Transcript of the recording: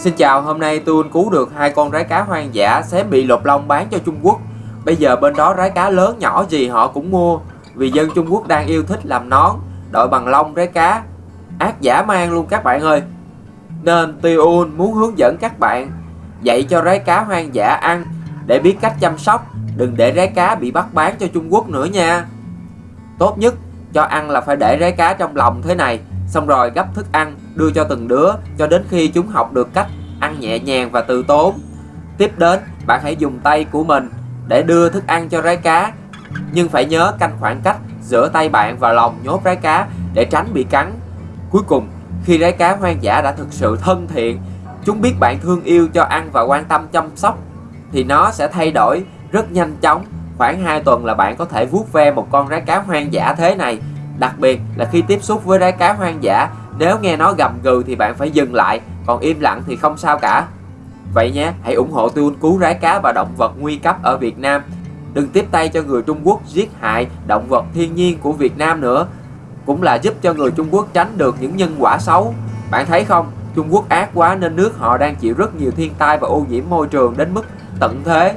Xin chào, hôm nay tôi cứu được hai con rái cá hoang dã xém bị lột lông bán cho Trung Quốc. Bây giờ bên đó rái cá lớn nhỏ gì họ cũng mua, vì dân Trung Quốc đang yêu thích làm nón, đội bằng lông rái cá. Ác giả mang luôn các bạn ơi. Nên Tiun muốn hướng dẫn các bạn dạy cho rái cá hoang dã ăn để biết cách chăm sóc, đừng để rái cá bị bắt bán cho Trung Quốc nữa nha. Tốt nhất cho ăn là phải để rái cá trong lòng thế này Xong rồi gấp thức ăn đưa cho từng đứa cho đến khi chúng học được cách ăn nhẹ nhàng và từ tốn. Tiếp đến, bạn hãy dùng tay của mình để đưa thức ăn cho rái cá. Nhưng phải nhớ canh khoảng cách giữa tay bạn và lòng nhốt rái cá để tránh bị cắn. Cuối cùng, khi rái cá hoang dã đã thực sự thân thiện, chúng biết bạn thương yêu cho ăn và quan tâm chăm sóc, thì nó sẽ thay đổi rất nhanh chóng. Khoảng 2 tuần là bạn có thể vuốt ve một con rái cá hoang dã thế này Đặc biệt là khi tiếp xúc với rái cá hoang dã, nếu nghe nó gầm gừ thì bạn phải dừng lại, còn im lặng thì không sao cả. Vậy nhé, hãy ủng hộ tôi cứu rái cá và động vật nguy cấp ở Việt Nam. Đừng tiếp tay cho người Trung Quốc giết hại động vật thiên nhiên của Việt Nam nữa. Cũng là giúp cho người Trung Quốc tránh được những nhân quả xấu. Bạn thấy không, Trung Quốc ác quá nên nước họ đang chịu rất nhiều thiên tai và ô nhiễm môi trường đến mức tận thế.